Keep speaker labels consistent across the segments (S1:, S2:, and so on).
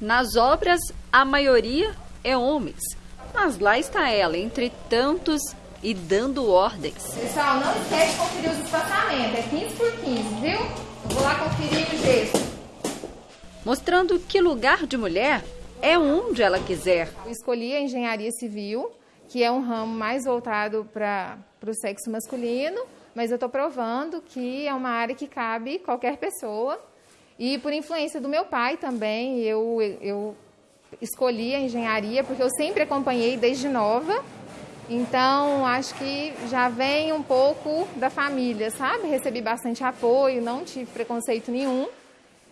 S1: Nas obras, a maioria é homens, mas lá está ela, entre tantos e dando ordens.
S2: Pessoal, não esquece de conferir os espaçamentos, é 15 por 15, viu? vou lá conferir o gesso.
S1: Mostrando que lugar de mulher é onde ela quiser.
S2: Eu escolhi a engenharia civil, que é um ramo mais voltado para o sexo masculino, mas eu estou provando que é uma área que cabe qualquer pessoa. E por influência do meu pai também, eu, eu escolhi a engenharia, porque eu sempre acompanhei desde nova. Então, acho que já vem um pouco da família, sabe? Recebi bastante apoio, não tive preconceito nenhum.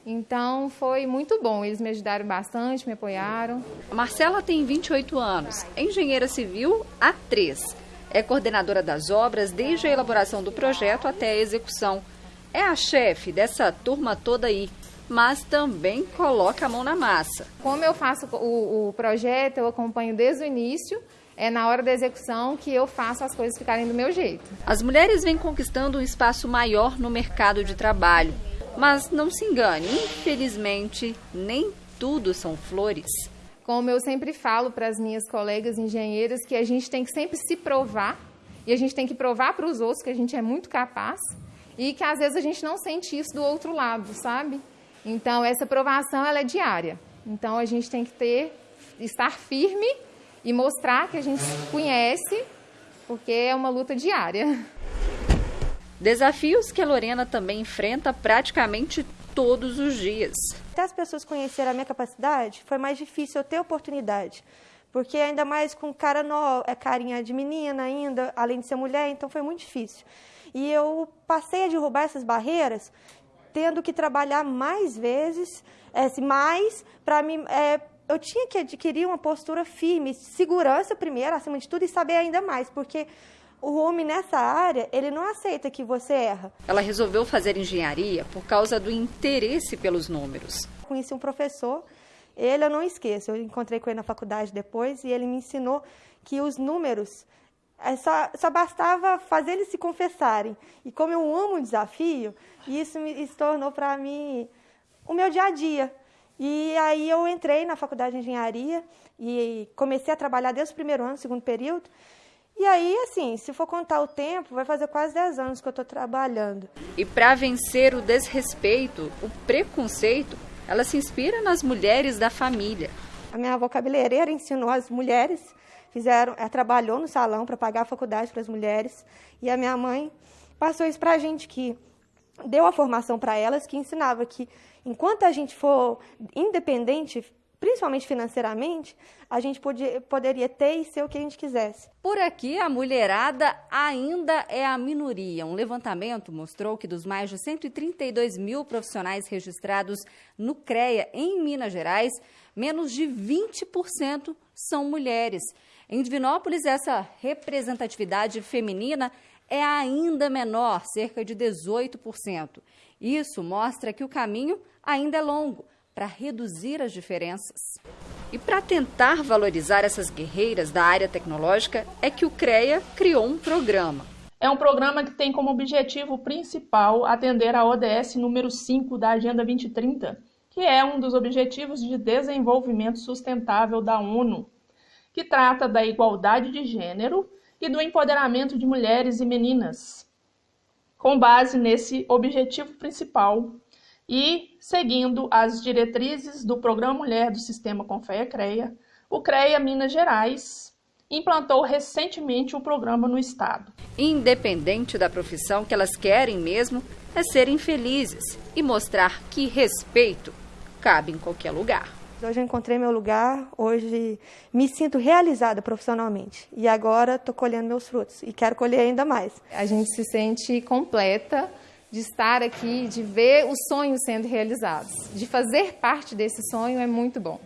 S2: Então, foi muito bom. Eles me ajudaram bastante, me apoiaram.
S1: A Marcela tem 28 anos, é engenheira civil há 3. É coordenadora das obras desde a elaboração do projeto até a execução. É a chefe dessa turma toda aí, mas também coloca a mão na massa.
S2: Como eu faço o, o projeto, eu acompanho desde o início é na hora da execução que eu faço as coisas ficarem do meu jeito.
S1: As mulheres vêm conquistando um espaço maior no mercado de trabalho. Mas não se engane, infelizmente, nem tudo são flores.
S2: Como eu sempre falo para as minhas colegas engenheiras, que a gente tem que sempre se provar e a gente tem que provar para os outros que a gente é muito capaz e que às vezes a gente não sente isso do outro lado, sabe? Então essa provação ela é diária. Então a gente tem que ter estar firme e mostrar que a gente conhece, porque é uma luta diária.
S1: Desafios que a Lorena também enfrenta praticamente todos os dias.
S3: Até as pessoas conhecerem a minha capacidade, foi mais difícil eu ter oportunidade. Porque ainda mais com cara nova, é carinha de menina ainda, além de ser mulher, então foi muito difícil. E eu passei a derrubar essas barreiras, tendo que trabalhar mais vezes, é, mais, para me é, eu tinha que adquirir uma postura firme, segurança primeiro, acima de tudo, e saber ainda mais, porque o homem nessa área, ele não aceita que você erra.
S1: Ela resolveu fazer engenharia por causa do interesse pelos números.
S3: Conheci um professor, ele eu não esqueço, eu encontrei com ele na faculdade depois e ele me ensinou que os números é só, só bastava fazer eles se confessarem. E como eu amo o desafio, isso me se tornou para mim o meu dia a dia. E aí eu entrei na faculdade de engenharia e comecei a trabalhar desde o primeiro ano, segundo período. E aí, assim, se for contar o tempo, vai fazer quase 10 anos que eu estou trabalhando.
S1: E para vencer o desrespeito, o preconceito, ela se inspira nas mulheres da família.
S3: A minha avó cabeleireira ensinou as mulheres, fizeram, ela trabalhou no salão para pagar a faculdade para as mulheres. E a minha mãe passou isso para a gente que deu a formação para elas que ensinava que enquanto a gente for independente, principalmente financeiramente, a gente podia, poderia ter e ser o que a gente quisesse.
S1: Por aqui, a mulherada ainda é a minoria. Um levantamento mostrou que dos mais de 132 mil profissionais registrados no CREA em Minas Gerais, menos de 20% são mulheres. Em Divinópolis, essa representatividade feminina é ainda menor, cerca de 18%. Isso mostra que o caminho ainda é longo para reduzir as diferenças. E para tentar valorizar essas guerreiras da área tecnológica, é que o CREA criou um programa.
S4: É um programa que tem como objetivo principal atender a ODS número 5 da Agenda 2030, que é um dos Objetivos de Desenvolvimento Sustentável da ONU, que trata da igualdade de gênero e do empoderamento de mulheres e meninas. Com base nesse objetivo principal e seguindo as diretrizes do Programa Mulher do Sistema Confeia CREA, o CREA Minas Gerais implantou recentemente o programa no estado.
S1: Independente da profissão que elas querem mesmo, é serem felizes e mostrar que respeito cabe em qualquer lugar.
S3: Hoje eu encontrei meu lugar, hoje me sinto realizada profissionalmente. E agora estou colhendo meus frutos e quero colher ainda mais.
S2: A gente se sente completa de estar aqui, de ver os sonhos sendo realizados. De fazer parte desse sonho é muito bom.